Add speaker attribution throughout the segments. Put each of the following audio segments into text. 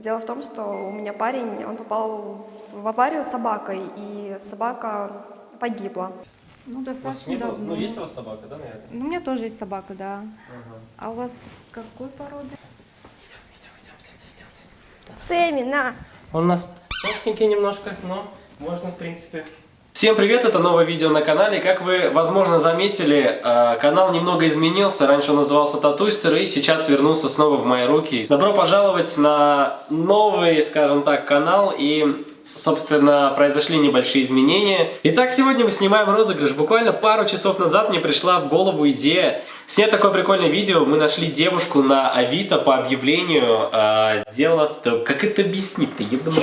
Speaker 1: Дело в том, что у меня парень, он попал в аварию с собакой, и собака погибла.
Speaker 2: Ну, достаточно
Speaker 3: было-
Speaker 2: давно.
Speaker 3: Ну, есть у вас собака, да, наверное?
Speaker 2: Ну, у меня тоже есть собака, да.
Speaker 3: Ага.
Speaker 2: А у вас какой породы?
Speaker 1: Сэмми, на!
Speaker 3: Он у нас толстенький немножко, но можно, в принципе. Всем привет, это новое видео на канале. Как вы, возможно, заметили, э, канал немного изменился. Раньше он назывался Татуистер и сейчас вернулся снова в мои руки. Добро пожаловать на новый, скажем так, канал и... Собственно, произошли небольшие изменения. Итак, сегодня мы снимаем розыгрыш. Буквально пару часов назад мне пришла в голову идея снять такое прикольное видео. Мы нашли девушку на Авито по объявлению. А, дело в том... Как это объяснить-то? Я думаю.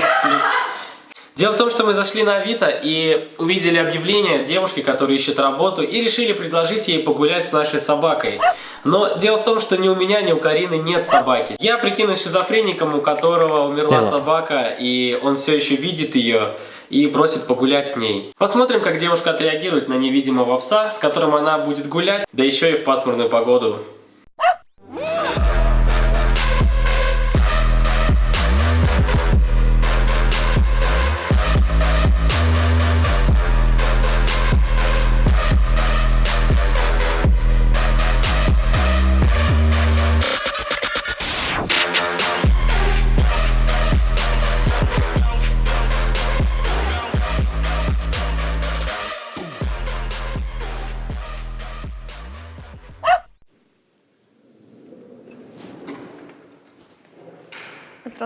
Speaker 3: Дело в том, что мы зашли на Авито и увидели объявление девушки, которая ищет работу, и решили предложить ей погулять с нашей собакой. Но дело в том, что ни у меня, ни у Карины нет собаки. Я прикинусь шизофреником, у которого умерла
Speaker 4: Дело.
Speaker 3: собака, и он все еще видит ее и просит погулять с ней. Посмотрим, как девушка отреагирует на невидимого пса, с которым она будет гулять, да еще и в пасмурную погоду.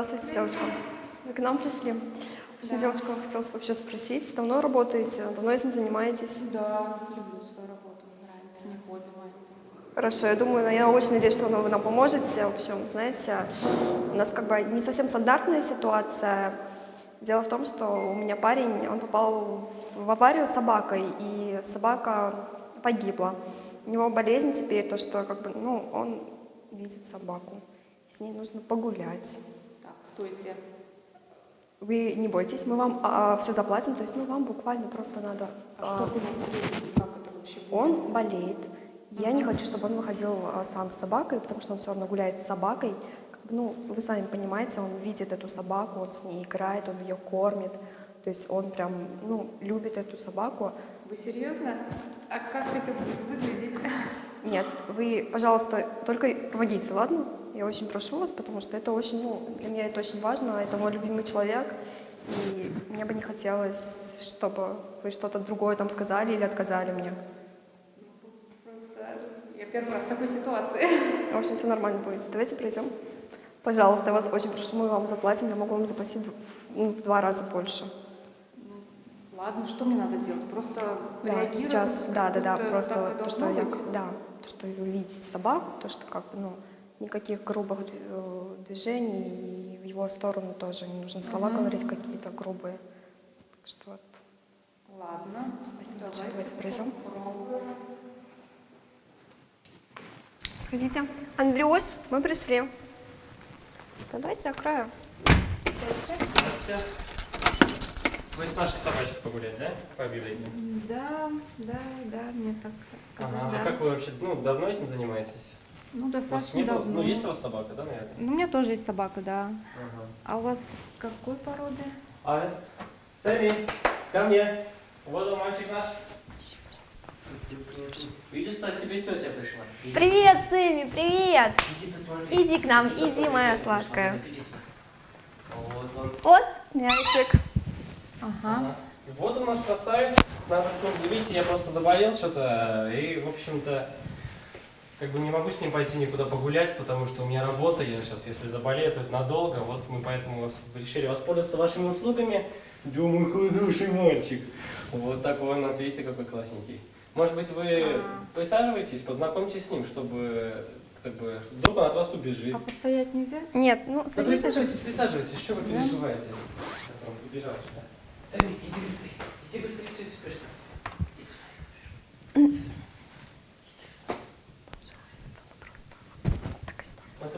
Speaker 1: Здравствуйте, девушка. Вы к нам пришли? В общем, девушка, хотела вообще спросить, давно работаете, давно этим занимаетесь?
Speaker 2: Да, люблю свою работу, нравится мне хобби мое.
Speaker 1: Хорошо, я думаю, я очень надеюсь, что вы нам поможете. В общем, знаете, у нас как бы не совсем стандартная ситуация. Дело в том, что у меня парень, он попал в аварию с собакой, и собака погибла. У него болезнь теперь, то, что как бы, ну, он видит собаку. С ней нужно погулять.
Speaker 2: Стойте.
Speaker 1: Вы не бойтесь, мы вам все заплатим, то есть ну, вам буквально просто надо...
Speaker 2: А
Speaker 1: а,
Speaker 2: что вы делаете, как это вообще будет?
Speaker 1: Он болеет. Я не хочу, чтобы он выходил а, сам с собакой, потому что он все равно гуляет с собакой. Как бы, ну, вы сами понимаете, он видит эту собаку, он с ней играет, он ее кормит. То есть он прям, ну, любит эту собаку.
Speaker 2: Вы серьезно? А как это будет выглядеть?
Speaker 1: Нет, вы, пожалуйста, только помогите, ладно? Я очень прошу вас, потому что это очень, ну, для меня это очень важно, это мой любимый человек, и мне бы не хотелось, чтобы вы что-то другое там сказали или отказали мне.
Speaker 2: Просто я первый раз в такой ситуации.
Speaker 1: В общем, все нормально будет. Давайте пройдем. Пожалуйста, я вас очень прошу, мы вам заплатим, я могу вам заплатить в, ну, в два раза больше.
Speaker 2: Ладно, что мне надо делать? Просто
Speaker 1: Да, сейчас, да, да, да, просто то, что я, да, то, что вы видите собаку, то, что как бы, ну, никаких грубых э, движений, и в его сторону тоже не нужно слова
Speaker 2: Мгм.
Speaker 1: говорить какие-то грубые. Так что вот,
Speaker 2: Ладно.
Speaker 1: спасибо большое, давайте пройдем. Сходите. Андрюш, мы пришли. Да, давайте закрою.
Speaker 3: Вы с нашей собачкой погулять, да? По объявлению.
Speaker 2: Да, да, да, мне так сказали,
Speaker 3: Ага,
Speaker 2: да.
Speaker 3: а как вы вообще, ну, давно этим занимаетесь?
Speaker 2: Ну,
Speaker 3: У вас
Speaker 2: достаточно
Speaker 3: не было-
Speaker 2: давно.
Speaker 3: Ну, есть у вас собака, да, наверное?
Speaker 2: Ну, у меня тоже есть собака, да.
Speaker 3: Ага.
Speaker 2: А у вас какой породы?
Speaker 3: А этот? Сэмми, ко мне. Вот он, мальчик наш. Видишь, что от тебя тетя пришла? Иди,
Speaker 1: Привет, Сыми, привет!
Speaker 3: Иди посмотри.
Speaker 1: Иди к нам,
Speaker 3: посмотри,
Speaker 1: иди, моя сладкая.
Speaker 3: иди, иди. Вот он.
Speaker 1: Вот, мячик.
Speaker 2: Ага.
Speaker 3: Ага. Вот он наш красавец. Надо с ним, видите, я просто заболел что-то. И, в общем-то, как бы не могу с ним пойти никуда погулять, потому что у меня работа. Я сейчас, если заболею, то это надолго. Вот мы поэтому решили воспользоваться вашими услугами. Думаю, хороший мальчик. Вот такой у нас, видите, какой классненький. Может быть, вы
Speaker 2: А.
Speaker 3: присаживайтесь, познакомьтесь с ним, чтобы как бы вдруг он от вас убежит.
Speaker 2: А постоять нельзя?
Speaker 1: Нет, ну,
Speaker 3: Да присаживайтесь, присаживайтесь, что вы переживаете? Сейчас он побежал сюда. Сами, иди быстрее, иди быстрее, что здесь пришла? Иди быстрее.
Speaker 1: Пожалуйста, ну просто такая ситуация.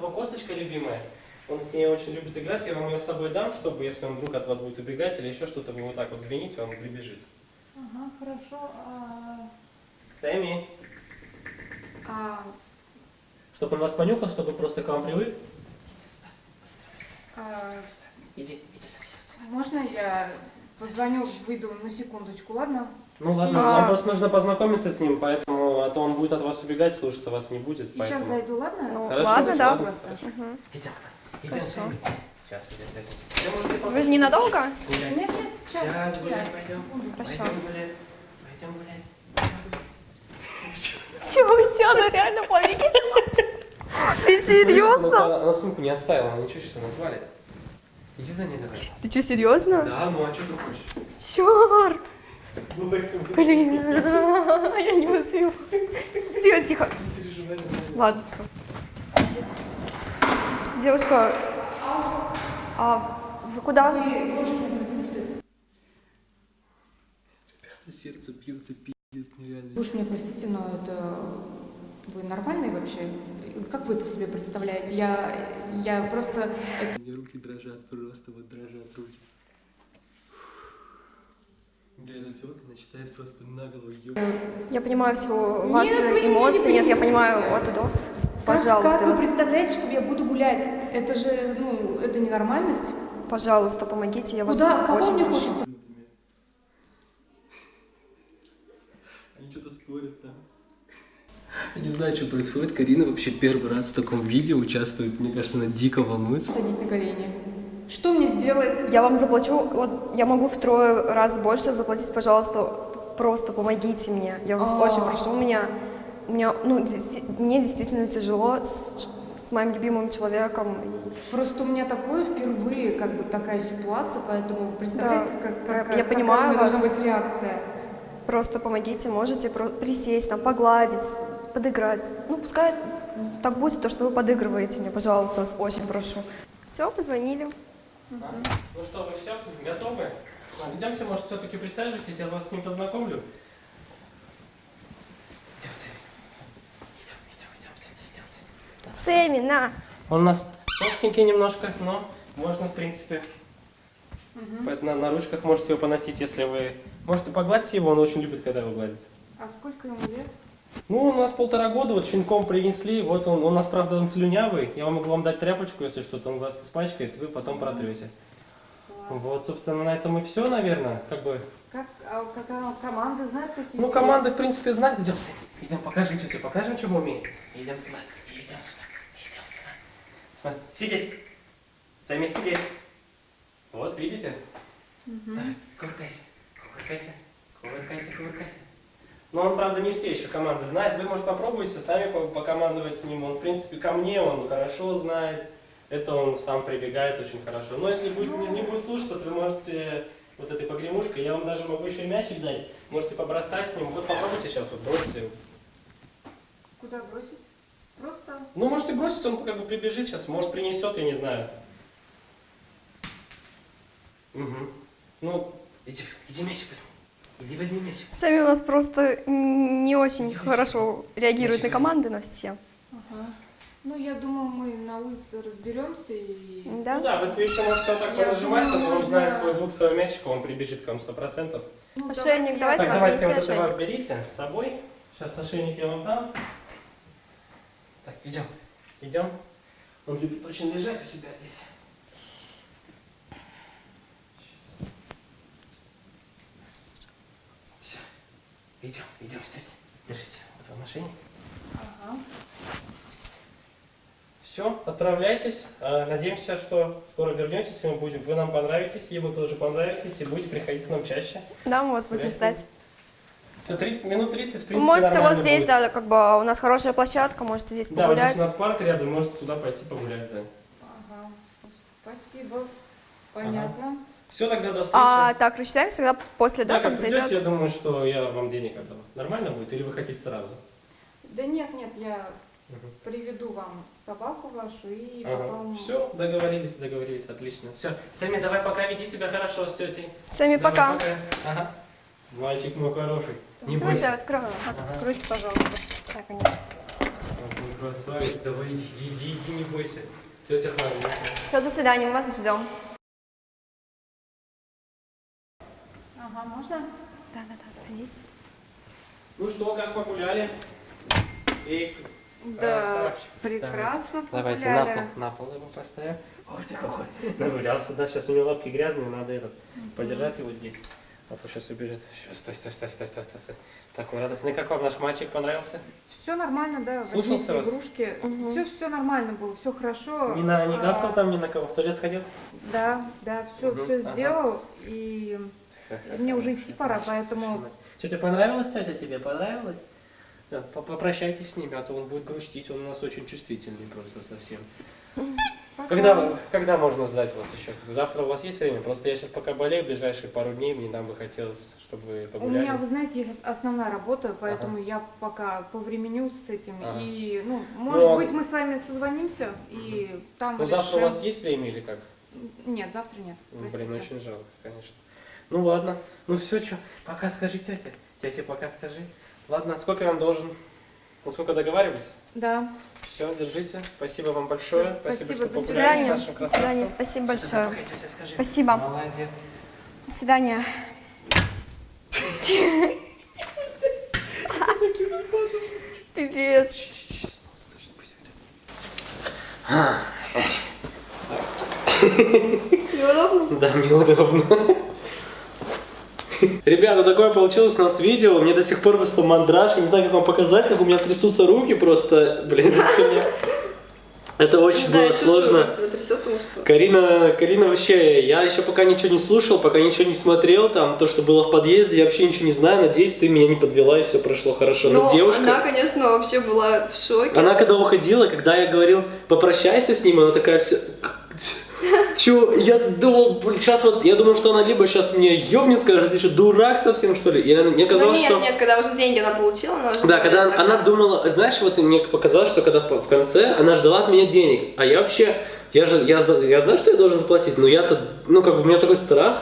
Speaker 3: Вот косточка любимая, он с ней очень любит играть, я вам ее с собой дам, чтобы если он вдруг от вас будет убегать или еще что-то, вы ему так вот звоните, он прибежит.
Speaker 2: Ага, хорошо. А,
Speaker 3: Сэмми,
Speaker 2: а,
Speaker 3: чтобы он вас понюхал, чтобы просто к вам привык. Иди сюда, быстро, быстро.
Speaker 2: а А,
Speaker 3: Иди, иди садись.
Speaker 2: Можно я позвоню, выйду на секундочку, ладно?
Speaker 3: Ну ладно,
Speaker 1: А.
Speaker 3: вам просто нужно познакомиться с ним, поэтому, а то он будет от вас убегать, слушаться вас не будет,
Speaker 2: И сейчас
Speaker 3: поэтому...
Speaker 2: зайду, ладно?
Speaker 1: Ну,
Speaker 3: Хорошо,
Speaker 1: ладно,
Speaker 3: хорошо,
Speaker 1: да.
Speaker 3: ладно,
Speaker 2: Просто.
Speaker 3: Идем, идем,
Speaker 1: Хорошо.
Speaker 3: Сейчас,
Speaker 1: Вы
Speaker 3: просто
Speaker 1: ненадолго?
Speaker 3: гулять?
Speaker 2: Нет, нет, сейчас.
Speaker 3: Сейчас гулять пойдем.
Speaker 1: Хорошо.
Speaker 3: Пойдем гулять. Пойдем гулять.
Speaker 1: Чего, чего, она реально поверила? Ты серьезно?
Speaker 3: она сумку не оставила, она ничего сейчас она свалит. Иди за ней давай.
Speaker 1: Ты что, серьезно?
Speaker 3: Да, ну а что ты хочешь?
Speaker 1: Черт! Блин, я не успею. Тихо, тихо.
Speaker 3: Не переживай.
Speaker 1: Ладно, все. Девушка, а вы куда?
Speaker 2: Простите.
Speaker 3: Сердце бьется, пиздец, нереально.
Speaker 2: Уж меня простите, но это... Вы нормальные вообще? Как вы это себе представляете? Я, я просто...
Speaker 3: У меня руки дрожат, просто вот дрожат руки. Бля, эта тёлка начинает просто наголо ёбать.
Speaker 1: Я понимаю все ваши
Speaker 2: меня не
Speaker 1: эмоции. Нет, я понимаю от и до.
Speaker 2: Как-
Speaker 1: Пожалуйста,
Speaker 2: Как,
Speaker 1: я
Speaker 2: вы представляете, что я буду гулять? Это же, ну, это ненормальность.
Speaker 1: пожалуйста, помогите, я вас
Speaker 2: Куда? Кого
Speaker 1: очень
Speaker 2: мне
Speaker 1: прошу.
Speaker 2: хочет?
Speaker 3: Они что-то спорят там. Я не знаю, что происходит. Карина вообще первый раз в таком видео участвует. Мне кажется, она дико волнуется.
Speaker 2: Садить на колени. Что мне сделать?
Speaker 1: Я вам заплачу, вот я могу втрое раз больше заплатить, пожалуйста, просто помогите мне. Я вас
Speaker 2: А.
Speaker 1: очень прошу, у меня, у меня, ну, мне действительно тяжело с, с моим любимым человеком.
Speaker 2: Просто у меня такое впервые, как бы такая ситуация, поэтому вы представляете,
Speaker 1: Да,
Speaker 2: как,
Speaker 1: я-
Speaker 2: как,
Speaker 1: я
Speaker 2: какая
Speaker 1: понимаю
Speaker 2: меня должна быть реакция.
Speaker 1: Просто помогите, можете присесть, там, погладить, подыграть. Ну, пускай так будет, то, что вы подыгрываете мне, пожалуйста, вас очень прошу. Все, позвонили.
Speaker 3: Ну что, вы все готовы? Ладно, Идемте, может, все-таки присаживайтесь, я вас с ним познакомлю. Идем, Сэм. Идем, идем, идем, идем, идем.
Speaker 1: Сэмми, на!
Speaker 3: Он у нас толстенький немножко, но можно, в принципе, поэтому на, на ручках можете его поносить, если вы... Можете погладьте его, он очень любит, когда его гладят.
Speaker 2: А сколько ему лет?
Speaker 3: Ну, у нас полтора года, вот щенком принесли, вот он, у нас, правда, он слюнявый, я могу вам дать тряпочку, если что-то, он вас испачкает, вы потом протрете. Вот, собственно, на этом и все, наверное, как бы...
Speaker 2: Как, а какая команда знает какие?
Speaker 3: Ну, команды, в принципе, знают. Идем, Сын, идем, покажем тете, покажем, чем мы умеем. Идем сюда, идем сюда, идем сюда. Смотри, сидеть. Сами сидеть. Вот, видите? Давай, кувыркайся, кувыркайся, кувыркайся, кувыркайся. Но он, правда, не все еще команды знает. Вы, может, попробуйте сами по- покомандовать с ним. Он, в принципе, ко мне он хорошо знает. Это он сам прибегает очень хорошо. Но если будет, не, не будет слушаться, то вы можете вот этой погремушкой, я вам даже могу еще мячик дать. Можете побросать к нему. Вот попробуйте сейчас, вот бросьте.
Speaker 2: Куда бросить? Просто
Speaker 3: Ну, можете бросить, он как бы прибежит сейчас, может принесет, я не знаю. Угу. Ну, иди, иди мячик возьми. Иди возьми мячик.
Speaker 1: Сэмми у нас просто не очень
Speaker 3: Тихо,
Speaker 1: хорошо реагирует на
Speaker 3: Тихо.
Speaker 1: команды, на все.
Speaker 2: Ага. Ну, я думаю, мы на улице разберемся и...
Speaker 1: Да?
Speaker 3: Ну да, вот вы еще можете вот так то он
Speaker 2: можно-
Speaker 3: знает свой звук своего мячика, он прибежит к вам сто процентов.
Speaker 2: Ну,
Speaker 1: Ошейник, давайте
Speaker 3: Так, давайте вот этого
Speaker 1: ошейник.
Speaker 3: берите с собой. Сейчас ошейник я вам дам. Так, идем. Идем. Он любит очень лежать у себя здесь. Идем, идем, кстати. Держите. Вот вам ошейник.
Speaker 2: Ага.
Speaker 3: Все, отправляйтесь. А, Надеемся, что скоро вернетесь, и мы будем. Вы нам понравитесь, и вы тоже понравитесь, и будете приходить к нам чаще.
Speaker 1: Да, мы вас будем ждать.
Speaker 3: Все, 30 минут 30, в принципе,
Speaker 1: Можете вот здесь,
Speaker 3: будет.
Speaker 1: да, как бы у нас хорошая площадка, можете здесь
Speaker 3: Да, вот здесь
Speaker 1: погулять.
Speaker 3: у нас парк рядом, можете туда пойти погулять, да.
Speaker 2: Ага. Спасибо. Понятно.
Speaker 3: Все, тогда до встречи.
Speaker 1: А так, рассчитаемся тогда после, да,
Speaker 3: да, как придете, я думаю, что я вам денег отдам. Нормально будет или вы хотите сразу?
Speaker 2: Да нет, нет, я
Speaker 3: Мгм.
Speaker 2: приведу вам собаку вашу и
Speaker 3: Ага.
Speaker 2: потом...
Speaker 3: Все, договорились, договорились, отлично. Все, Сами, давай пока веди себя хорошо с тетей.
Speaker 1: Сами
Speaker 3: Давай,
Speaker 1: пока.
Speaker 3: Ага. Мальчик мой хороший. Не
Speaker 1: Давайте
Speaker 3: бойся.
Speaker 1: открою.
Speaker 3: Ага.
Speaker 1: Откройте, пожалуйста. Так, конечно.
Speaker 3: Мой красавец, давай иди, иди, иди, не бойся. Тетя хорошая.
Speaker 1: Все, до свидания, мы вас ждем.
Speaker 2: Ага, можно?
Speaker 1: Да, да, да, заходите.
Speaker 3: Ну что, как погуляли? И
Speaker 2: Да,
Speaker 3: Красавчик.
Speaker 2: прекрасно
Speaker 3: Давайте на
Speaker 2: погуляли.
Speaker 3: пол, на пол его поставим. Ой, ты какой нагулялся, да, сейчас у него лапки грязные, надо этот, подержать его здесь. А то сейчас убежит. Сейчас, стой, стой, стой, стой, стой, стой. Такой радостный. Как вам наш мальчик понравился?
Speaker 2: Все нормально, да,
Speaker 3: Слушался вас?
Speaker 2: игрушки.
Speaker 1: Мгм.
Speaker 2: Все, все нормально было, все хорошо.
Speaker 3: Не, на, не
Speaker 2: А,
Speaker 3: гавкал там ни на кого, в туалет сходил?
Speaker 2: Да, да, все,
Speaker 3: Мгм,
Speaker 2: все
Speaker 3: ага.
Speaker 2: сделал. И мне уже идти пора, поэтому
Speaker 3: Тетя понравилась, тетя тебе понравилась? Да, по- Попрощайтесь с ними, а то он будет грустить, он у нас очень чувствительный просто совсем.
Speaker 2: пока.
Speaker 3: Когда, когда можно ждать вас еще? Завтра у вас есть время? Просто я сейчас пока болею, ближайшие пару дней, мне нам бы хотелось, чтобы вы
Speaker 2: У
Speaker 3: погуляли.
Speaker 2: меня, вы знаете, есть ос- основная работа, поэтому я пока повременю с этим.
Speaker 3: Ага.
Speaker 2: И, ну, может
Speaker 3: а-
Speaker 2: быть, мы с вами созвонимся и там
Speaker 3: Ну завтра у
Speaker 2: решим.
Speaker 3: вас есть время или как?
Speaker 2: Нет, завтра нет.
Speaker 3: Ну,
Speaker 2: Простите.
Speaker 3: Блин, очень жалко, конечно. Ну ладно, ну все, что, пока скажи тете. Тете пока скажи. Ладно, сколько я вам должен? На сколько договаривались?
Speaker 2: Да.
Speaker 3: Все, держите. Спасибо вам большое. Спасибо,
Speaker 2: спасибо,
Speaker 3: что погуляли с нашим
Speaker 1: До свидания.
Speaker 3: красавцем.
Speaker 1: Спасибо большое.
Speaker 3: Пока, тетя, скажи.
Speaker 1: Спасибо.
Speaker 3: Молодец.
Speaker 1: До свидания. Пипец. Тебе удобно?
Speaker 3: Да, мне удобно. Ребята, такое получилось у нас видео. Мне до сих пор просто мандраж. Я не знаю, как вам показать, как у меня трясутся руки просто. Блин, это очень
Speaker 1: Ну
Speaker 3: было сложно.
Speaker 1: трясет, что...
Speaker 3: Карина, Карина вообще, я еще пока ничего не слушал, пока ничего не смотрел, там, то, что было в подъезде, я вообще ничего не знаю, надеюсь, ты меня не подвела и все прошло хорошо. Но,
Speaker 1: Но
Speaker 3: девушка,
Speaker 1: она, конечно, вообще была в шоке.
Speaker 3: она когда уходила, когда я говорил, попрощайся с ним, она такая вся... Чё, я думал, сейчас вот, я думал, что она либо сейчас мне ёбнет, скажет, ты что, дурак совсем, что ли? И она- мне
Speaker 1: Ну
Speaker 3: казалось,
Speaker 1: нет,
Speaker 3: что...
Speaker 1: нет, когда уже деньги она получила, она уже...
Speaker 3: Да, когда она
Speaker 1: так,
Speaker 3: думала, знаешь, вот мне показалось, что когда в конце она ждала от меня денег, а я вообще, я же, я, я знаю, что я должен заплатить, но я-то, ну как бы у меня такой страх,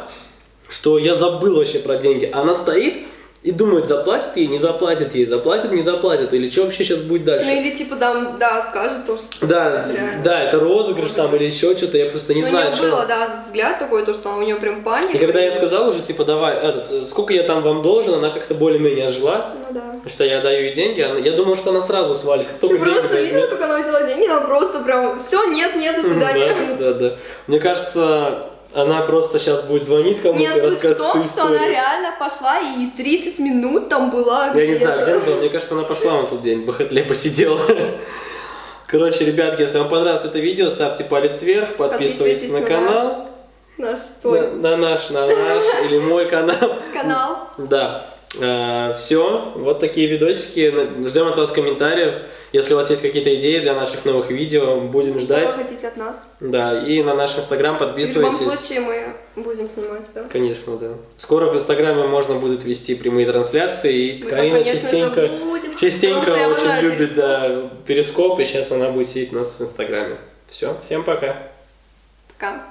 Speaker 3: что я забыл вообще про деньги. Она стоит и думает, заплатит ей, не заплатит ей, заплатит, не заплатит, или что вообще сейчас будет дальше.
Speaker 1: Ну или типа там, да, скажет то, что...
Speaker 3: Да,
Speaker 1: реально
Speaker 3: да, это розыгрыш там или еще что-то, я просто не
Speaker 1: Ну,
Speaker 3: знаю,
Speaker 1: у нее
Speaker 3: что.
Speaker 1: было, да, взгляд такой, то, что у нее прям паника.
Speaker 3: И когда я сказал уже, типа, давай, этот, э, сколько я там вам должен, она как-то более-менее ожила,
Speaker 1: Ну да.
Speaker 3: что я даю ей деньги, она- я думал, что она сразу свалит,
Speaker 1: Ты просто
Speaker 3: возьмет.
Speaker 1: видела, как она взяла деньги, она просто прям, все, нет, нет, до свидания.
Speaker 3: Да, да, да. Мне кажется, она просто сейчас будет звонить кому-то
Speaker 1: Нет,
Speaker 3: и
Speaker 1: суть в
Speaker 3: рассказывать
Speaker 1: том, что она реально пошла и 30 минут там была
Speaker 3: Я не знаю, где она была. Мне кажется, она пошла вон тут день, Бахатле посидела. Короче, ребятки, если вам понравилось это видео, ставьте палец вверх, подписывайтесь на канал.
Speaker 1: Наш, твой
Speaker 3: На, на наш, на наш или мой канал.
Speaker 1: канал.
Speaker 3: Да. Все, вот такие видосики. Ждем от вас комментариев. Если у вас есть какие-то идеи для наших новых видео, будем
Speaker 1: Что
Speaker 3: ждать.
Speaker 1: вы хотите от нас?
Speaker 3: Да, и на наш инстаграм
Speaker 1: В любом
Speaker 3: подписывайтесь.
Speaker 1: случае мы будем снимать, да?
Speaker 3: Конечно, да. Скоро в Инстаграме можно будет вести прямые трансляции, и
Speaker 1: Мы там,
Speaker 3: Карина
Speaker 1: конечно же,
Speaker 3: частенько,
Speaker 1: будем,
Speaker 3: частенько
Speaker 1: что
Speaker 3: очень любит
Speaker 1: Перископ.
Speaker 3: да, перископ, и сейчас она будет сидеть у нас в Инстаграме. Все, всем пока.
Speaker 1: Пока.